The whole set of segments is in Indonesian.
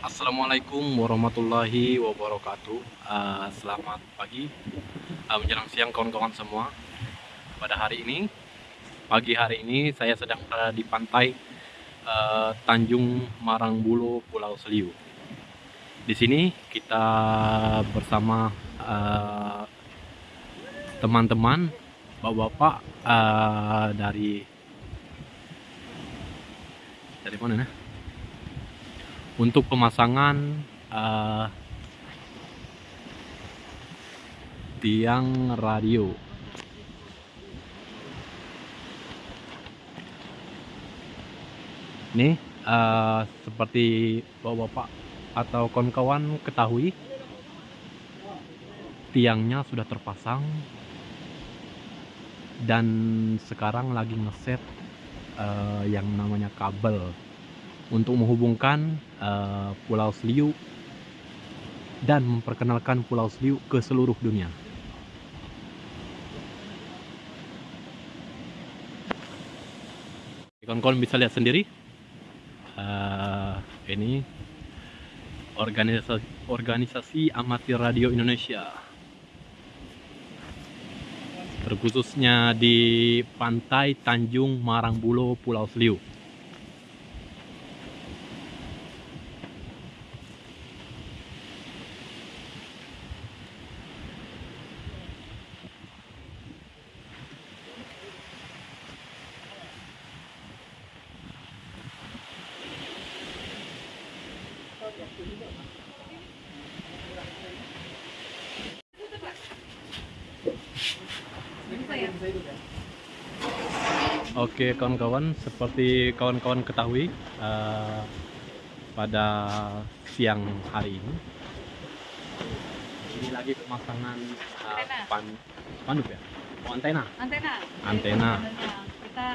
Assalamualaikum warahmatullahi wabarakatuh. Uh, Selamat pagi. Uh, Menjelang siang kawan-kawan semua. Pada hari ini Pagi hari ini saya sedang berada di pantai uh, Tanjung Marangbulo Pulau Seliu. Di sini kita bersama teman-teman uh, Bapak-bapak uh, dari Dari mana nih? Untuk pemasangan uh, tiang radio. Ini uh, seperti bapak-bapak atau kawan-kawan ketahui tiangnya sudah terpasang dan sekarang lagi ngeset uh, yang namanya kabel untuk menghubungkan uh, Pulau Seliu dan memperkenalkan Pulau Seliu ke seluruh dunia. Kawan-kawan bisa lihat sendiri, uh, ini organisasi, organisasi amatir radio Indonesia, terkhususnya di pantai Tanjung Marangbulo, Pulau Seliu. Oke kawan-kawan, seperti kawan-kawan ketahui uh, pada siang hari ini ini lagi pemasangan uh, pan panduk ya, oh, antena. Antena. Antena. Kita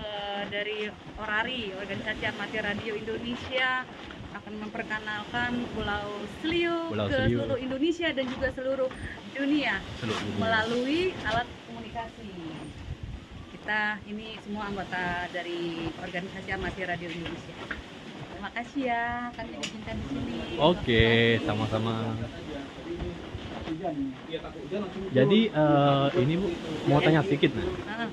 uh, dari Orari, Organisasi Amatir Radio Indonesia akan memperkenalkan Pulau Seliu Pulau ke Seliu. seluruh Indonesia dan juga seluruh dunia, seluruh dunia. melalui alat komunikasi. Kita ini semua anggota dari Organisasi Amatir Radio Indonesia. Terima kasih ya, kami diizinkan di sini. Oke, sama-sama. Jadi uh, ini Bu mau tanya sedikit nih. Ah,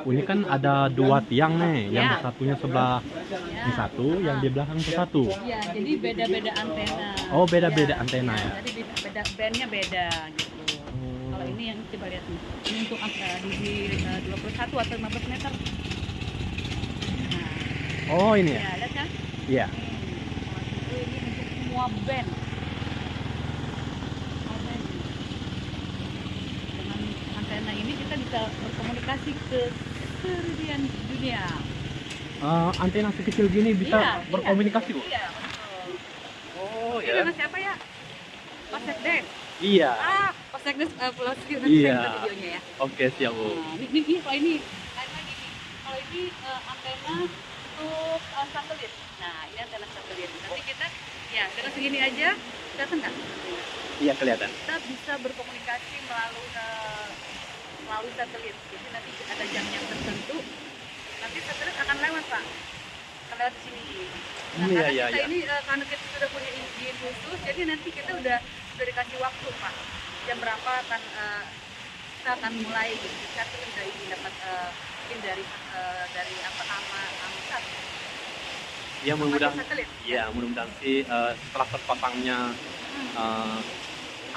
Ini kan ada dua tiang nih, yang Ya. satunya sebelah ya. di satu, yang di belakang ke satu. Iya, jadi beda-beda antena. Oh, beda-beda Iya, antena iya, ya. Jadi di- beda bandnya beda gitu. Kalau ini yang coba lihat nih, ini untuk uh, di uh, 21 atau 15 meter. Nah, Oh ini ya? ya lihat kan? Iya. Hmm, ini untuk semua band. Antena ini kita bisa berkomunikasi ke seluruh dunia. Eh, antena sekecil gini bisa Iya, berkomunikasi iya, bu? Iya, betul. Oh Ini dengan siapa ya? Pak Sekdes. Iya. Ah, Pak Sekdes uh, Pulau Seliu nanti Iya. saya videonya ya. Oke siap bu. Nah, ini, ini, ini kalau ini lain lagi nih. Kalau ini uh, antena untuk uh, satelit. Nah, ini antena satelit. Nanti kita ya dengan segini aja kelihatan nggak? Iya kelihatan. Kita bisa berkomunikasi melalui uh, melalui satelit. Jadi nanti ada jam-jam tertentu. Nanti satelit akan lewat pak. Akan lewat di sini. Nah, Iya, karena iya, kita iya. ini uh, karena kita sudah punya izin khusus, jadi nanti kita udah sudah dikasih waktu pak. Jam berapa akan uh, kita akan mulai kita tuh udah izin dapat uh, izin dari uh, dari apa nama Amsat Ya mudah-mudahan. Iya mudah-mudahan sih eh, setelah terpasangnya Hmm. eh,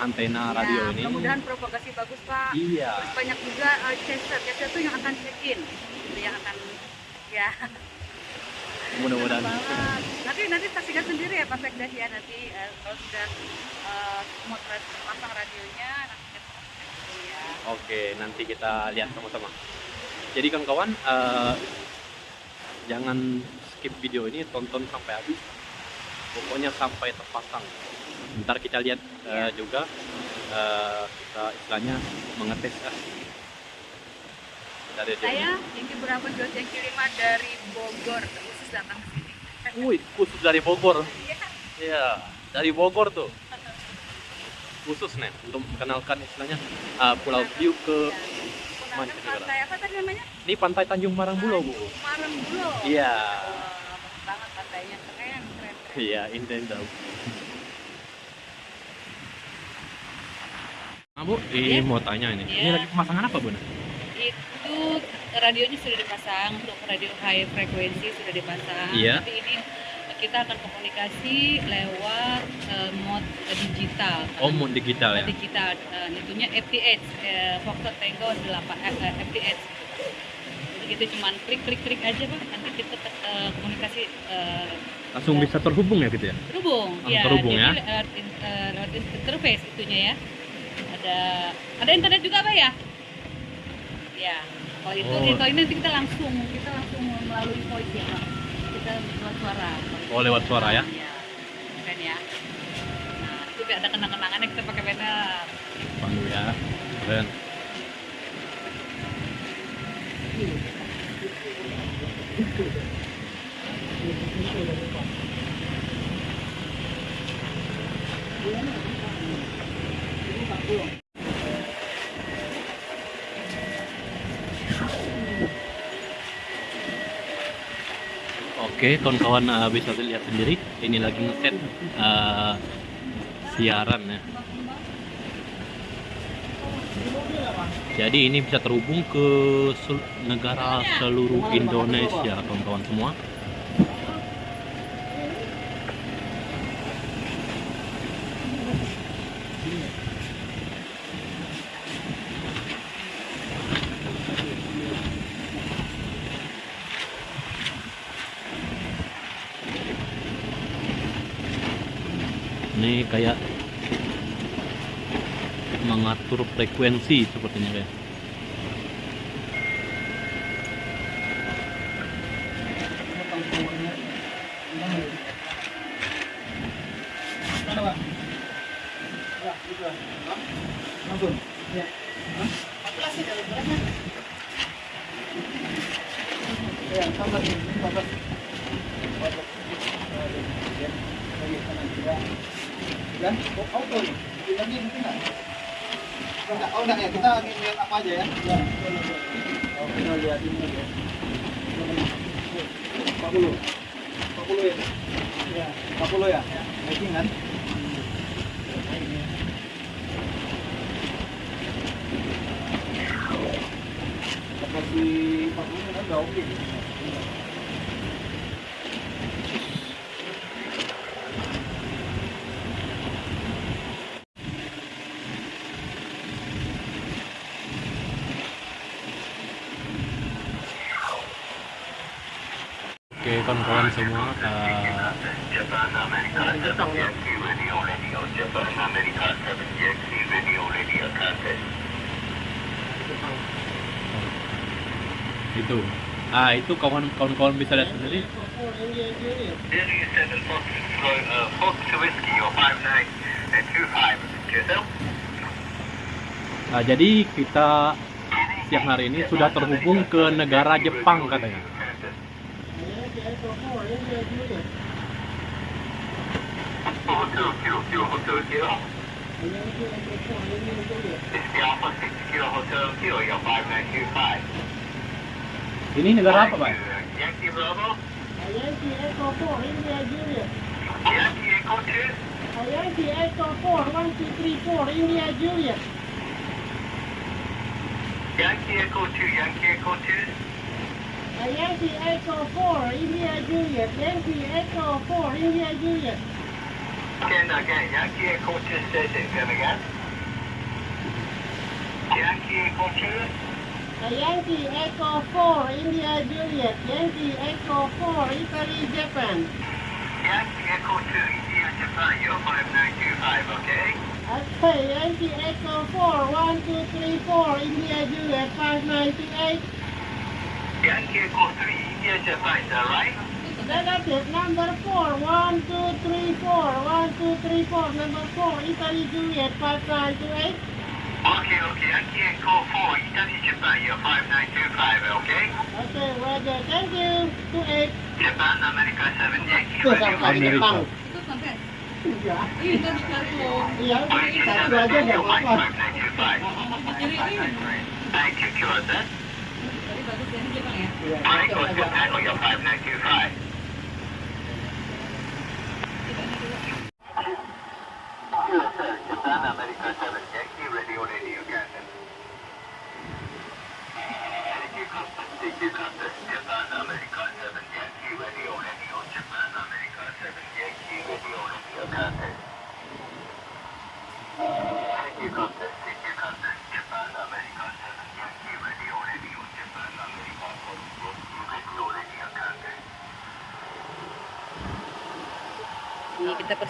antena Ya, radio ini. Mudah-mudahan propagasi bagus pak. Iya. Terus banyak juga uh, chaser, chaser itu yang akan check in, itu yang akan ya. Mudah-mudahan. Nanti nanti saksikan sendiri ya Pak Sekdes ya nanti uh, kalau sudah uh, semua ter- terpasang radionya nanti kita ya. Oke nanti kita lihat sama-sama. Jadi kawan-kawan eh, jangan skip video ini tonton sampai habis. Pokoknya sampai terpasang. Ntar kita lihat eh, juga eh, kita istilahnya mengetes ya. Dari dia. Saya Yengki Berapa Jos yang kiriman dari Bogor khusus datang ke sini. Wih, khusus dari Bogor. Iya. Iya, dari Bogor tuh. Khusus nih untuk mengenalkan istilahnya uh, Pulau Seliu ke Menggunakan Mancanegara. pantai apa tadi namanya? ini pantai Tanjung Marangbulo, Bu. Marangbulo. Iya. Wah, bagus banget pantainya keren, keren. Iya, Inten Nah, Bu, ini Iya. mau tanya ini. Ini Iya. lagi pemasangan apa, Bu? itu radionya sudah dipasang untuk radio high frekuensi sudah dipasang Iya. tapi ini kita akan komunikasi lewat eh, mode digital Oh, mau digital ya? digital eh, itunya FTH eh, Foxtrot Tango 8 eh, eh, FTH jadi kita cuman klik klik klik aja pak nanti kita eh, komunikasi eh, Langsung bisa terhubung ya gitu ya? terhubung Langsung terhubung jadi ya? lewat in- interface itunya ya ada ada internet juga pak ya ya kalau itu Oh. kalau ini nanti kita langsung kita langsung melalui voice ya pak kita lewat suara Oh, lewat suara ya? ya keren ya nah itu ada kenang-kenangannya kita pakai banner Pandu ya. Keren. Oke, kawan-kawan eh, bisa lihat sendiri. Ini lagi ngeset eh, siaran ya. Jadi ini bisa terhubung ke sel- negara seluruh Indonesia, kawan-kawan semua. Ini kayak mengatur frekuensi sepertinya kayak. Dan auto nih. Mungkin nggak? Enggak, oh enggak ya, kita lihat apa aja ya? Ya, oh, kita lihat ini aja. 40. 40 ya? Ya, 40 ya? Making kan? Seperti 40 kan udah oke. Oke, kawan-kawan semua. eh, Japan America 7 Yankee Radio Radio Japan America 7 Yankee Radio Radio contest itu. Ah, itu kawan-kawan bisa lihat sendiri. Zero 7 Fox uh, Fox Whiskey or 5925 yourself Nah, jadi kita siang hari ini sudah terhubung ke negara Jepang katanya. Hotel Kilo Kilo Hotel Kilo It's the Alpha 6 Kilo Hotel Kilo your 5925 Ini negara apa, Pak? Yankee Bravo Yankee Echo 4, India Juliet. Yankee Echo 2 Yankee Echo 4, 1, 2, 3, 4, India Juliet. Yankee Echo 2 Yankee Echo 2 Yankee Echo 4, India Juliet. Yankee Echo 4, India Juliet. Again, again, Yankee Echo 2 station, come again. Yankee Echo 2, Yankee Echo 4, India Juliet. Yankee Echo 4, Italy, Japan. Yankee Echo 2, India, Japan, you're 5925, okay? Okay, Yankee Echo 4, 1, 2, 3, 4, India Juliet, 5928. Three number four. One, two, three, four. One, two, three, four. Number four. Italy, Juliet, five, five, two, eight. Okay, okay. I can't call four. Italy, Japan, you're five, nine, two, five, okay? Okay, Roger. Thank you. Two, eight. Japan, America, seven, Yankee. America. Iya, itu Thank you, tadi bagus ya Jepang ya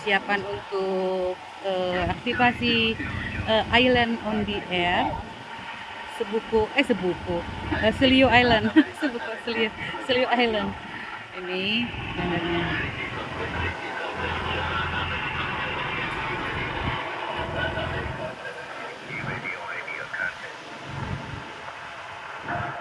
persiapan untuk eh, aktivasi eh, Island on the Air. Sebuku, eh sebuku, eh, Selio Island, sebuku Selio, Selio Island. Ini bandarnya.